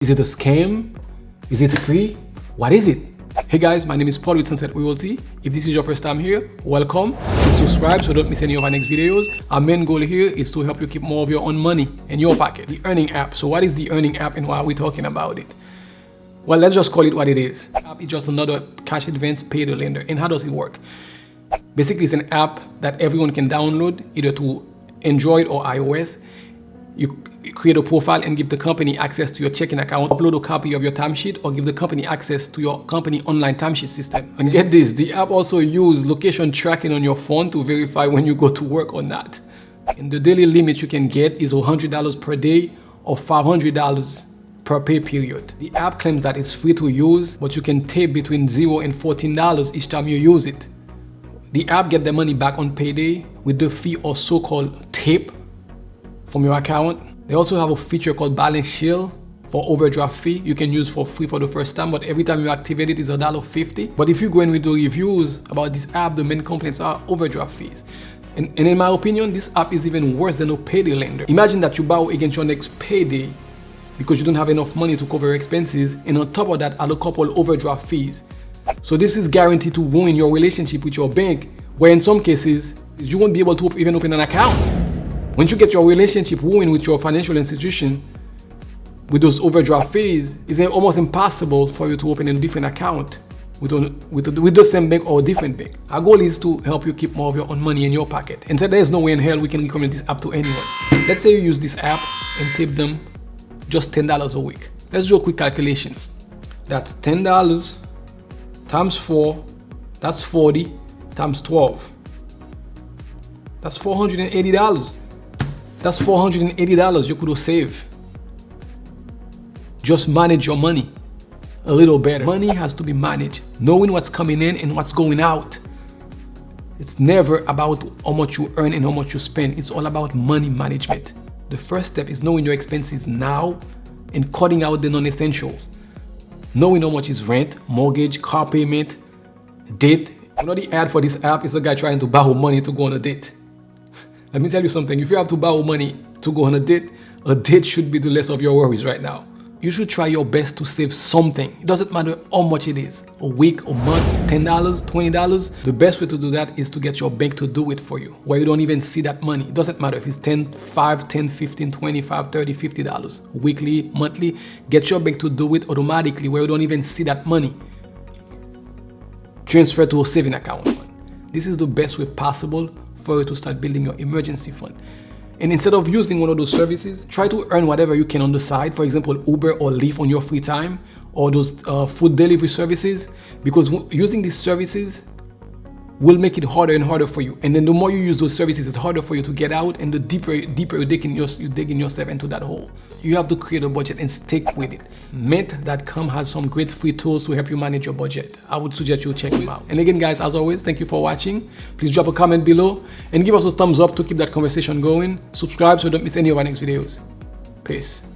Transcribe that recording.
Is it a scam? Is it free? What is it? Hey guys, my name is Paul with Sunset Realty. If this is your first time here, welcome. Please subscribe so don't miss any of our next videos. Our main goal here is to help you keep more of your own money in your pocket. The Earnin app. So what is the Earnin app and why are we talking about it? Well, let's just call it what it is. App is just another cash advance pay payday lender. And how does it work? Basically, it's an app that everyone can download either to Android or iOS. You create a profile and give the company access to your checking account, upload a copy of your timesheet or give the company access to your company online timesheet system. And get this, the app also use location tracking on your phone to verify when you go to work or not. And the daily limit you can get is $100 per day or $500 per pay period. The app claims that it's free to use, but you can tap between 0 and $14 each time you use it. The app get the money back on payday with the fee or so-called tip from your account. They also have a feature called Balance Shield for overdraft fee. You can use for free for the first time but every time you activate it is a dollar fifty. But if you go and read the reviews about this app the main complaints are overdraft fees. And, and in my opinion this app is even worse than a payday lender. Imagine that you borrow against your next payday because you don't have enough money to cover expenses and on top of that add a couple overdraft fees. So this is guaranteed to ruin your relationship with your bank where in some cases you won't be able to even open an account once you get your relationship ruined with your financial institution, with those overdraft fees, it's almost impossible for you to open a different account with, with, with the same bank or a different bank. Our goal is to help you keep more of your own money in your pocket. And so there's no way in hell we can recommend this app to anyone. Let's say you use this app and tip them just $10 a week. Let's do a quick calculation. That's $10 times 4, that's 40 times 12. That's $480. That's $480 you could save. Just manage your money a little better. Money has to be managed, knowing what's coming in and what's going out. It's never about how much you earn and how much you spend. It's all about money management. The first step is knowing your expenses now and cutting out the non-essentials. Knowing how much is rent, mortgage, car payment, debt. You know the ad for this app is a guy trying to borrow money to go on a date. Let me tell you something. If you have to borrow money to go on a date, a date should be the less of your worries right now. You should try your best to save something. It doesn't matter how much it is. A week, a month, $10, $20. The best way to do that is to get your bank to do it for you, where you don't even see that money. It doesn't matter if it's 10, 5, 10, 15, 25, 30, $50. Weekly, monthly, get your bank to do it automatically where you don't even see that money. Transfer to a saving account. This is the best way possible for you to start building your emergency fund. And instead of using one of those services, try to earn whatever you can on the side, for example, Uber or Lyft on your free time, or those uh, food delivery services, because using these services will make it harder and harder for you. And then the more you use those services, it's harder for you to get out and the deeper, deeper you dig in your, you digging yourself into that hole. You have to create a budget and stick with it. Mint.com has some great free tools to help you manage your budget. I would suggest you check them out. And again, guys, as always, thank you for watching. Please drop a comment below and give us a thumbs up to keep that conversation going. Subscribe so you don't miss any of our next videos. Peace.